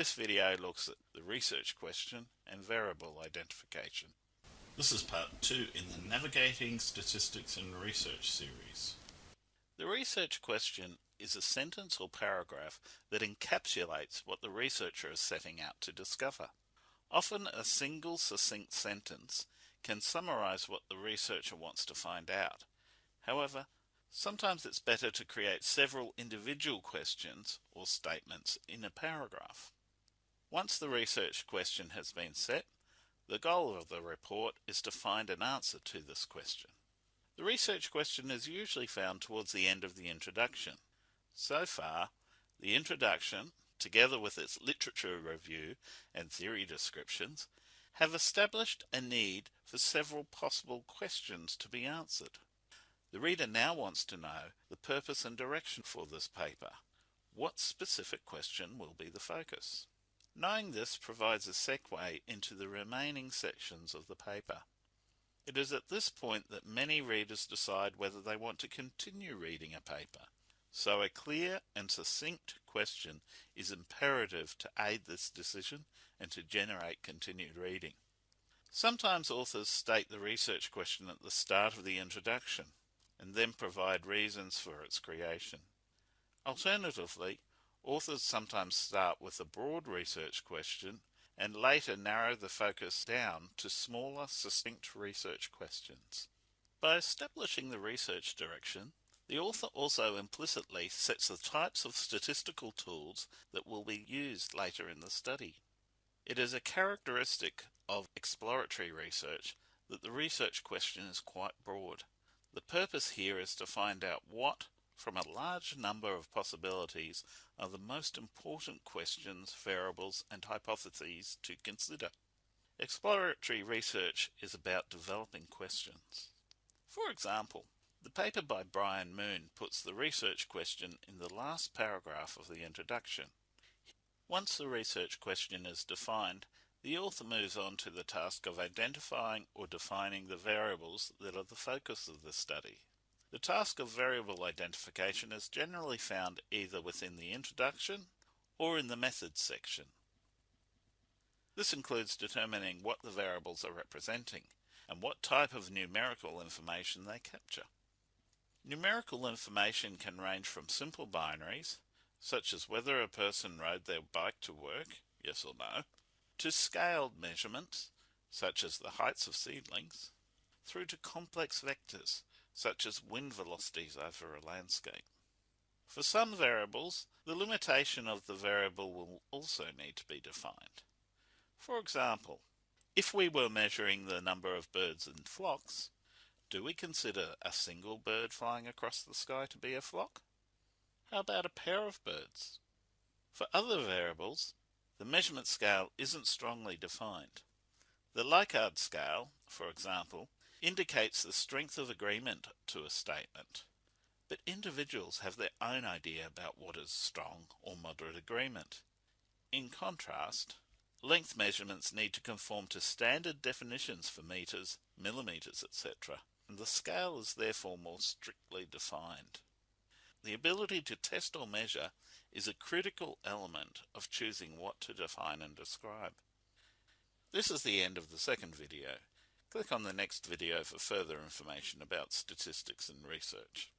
This video looks at the research question and variable identification. This is part 2 in the Navigating Statistics and Research series. The research question is a sentence or paragraph that encapsulates what the researcher is setting out to discover. Often a single succinct sentence can summarize what the researcher wants to find out. However, sometimes it's better to create several individual questions or statements in a paragraph. Once the research question has been set, the goal of the report is to find an answer to this question. The research question is usually found towards the end of the introduction. So far, the introduction, together with its literature review and theory descriptions, have established a need for several possible questions to be answered. The reader now wants to know the purpose and direction for this paper. What specific question will be the focus? Knowing this provides a segue into the remaining sections of the paper. It is at this point that many readers decide whether they want to continue reading a paper. So a clear and succinct question is imperative to aid this decision and to generate continued reading. Sometimes authors state the research question at the start of the introduction and then provide reasons for its creation. Alternatively, Authors sometimes start with a broad research question and later narrow the focus down to smaller, succinct research questions. By establishing the research direction, the author also implicitly sets the types of statistical tools that will be used later in the study. It is a characteristic of exploratory research that the research question is quite broad. The purpose here is to find out what from a large number of possibilities are the most important questions, variables, and hypotheses to consider. Exploratory research is about developing questions. For example, the paper by Brian Moon puts the research question in the last paragraph of the introduction. Once the research question is defined, the author moves on to the task of identifying or defining the variables that are the focus of the study. The task of variable identification is generally found either within the introduction or in the methods section. This includes determining what the variables are representing and what type of numerical information they capture. Numerical information can range from simple binaries, such as whether a person rode their bike to work, yes or no, to scaled measurements, such as the heights of seedlings, through to complex vectors, such as wind velocities over a landscape. For some variables, the limitation of the variable will also need to be defined. For example, if we were measuring the number of birds in flocks, do we consider a single bird flying across the sky to be a flock? How about a pair of birds? For other variables, the measurement scale isn't strongly defined. The Likert scale, for example, indicates the strength of agreement to a statement. But individuals have their own idea about what is strong or moderate agreement. In contrast, length measurements need to conform to standard definitions for meters, millimeters, etc., and the scale is therefore more strictly defined. The ability to test or measure is a critical element of choosing what to define and describe. This is the end of the second video. Click on the next video for further information about statistics and research.